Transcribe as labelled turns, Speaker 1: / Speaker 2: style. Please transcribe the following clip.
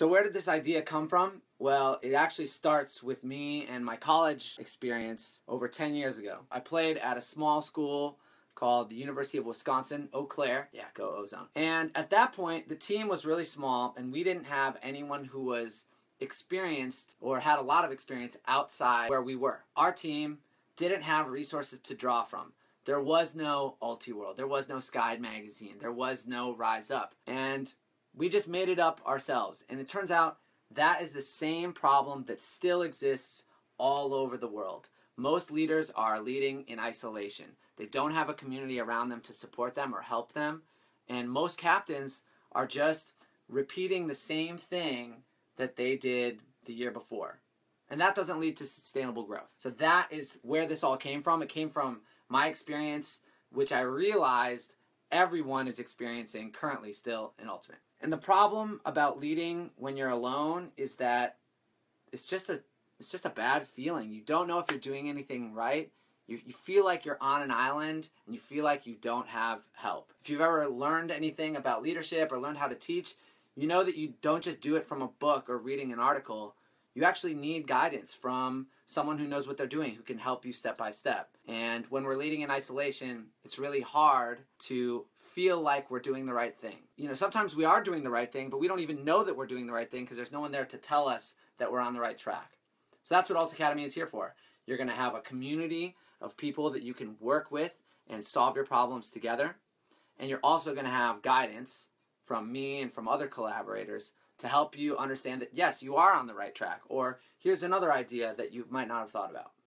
Speaker 1: So, where did this idea come from? Well, it actually starts with me and my college experience over 10 years ago. I played at a small school called the University of Wisconsin, Eau Claire. Yeah, go Ozone. And at that point, the team was really small, and we didn't have anyone who was experienced or had a lot of experience outside where we were. Our team didn't have resources to draw from. There was no Ultiworld, there was no Skyd magazine, there was no Rise Up. And we just made it up ourselves. And it turns out that is the same problem that still exists all over the world. Most leaders are leading in isolation. They don't have a community around them to support them or help them. And most captains are just repeating the same thing that they did the year before. And that doesn't lead to sustainable growth. So that is where this all came from. It came from my experience, which I realized everyone is experiencing currently still in Ultimate. And the problem about leading when you're alone is that it's just a it's just a bad feeling. You don't know if you're doing anything right. You, you feel like you're on an island and you feel like you don't have help. If you've ever learned anything about leadership or learned how to teach, you know that you don't just do it from a book or reading an article. You actually need guidance from someone who knows what they're doing, who can help you step by step. And when we're leading in isolation, it's really hard to feel like we're doing the right thing. You know, sometimes we are doing the right thing, but we don't even know that we're doing the right thing because there's no one there to tell us that we're on the right track. So that's what Alt Academy is here for. You're going to have a community of people that you can work with and solve your problems together. And you're also going to have guidance from me and from other collaborators to help you understand that yes, you are on the right track, or here's another idea that you might not have thought about.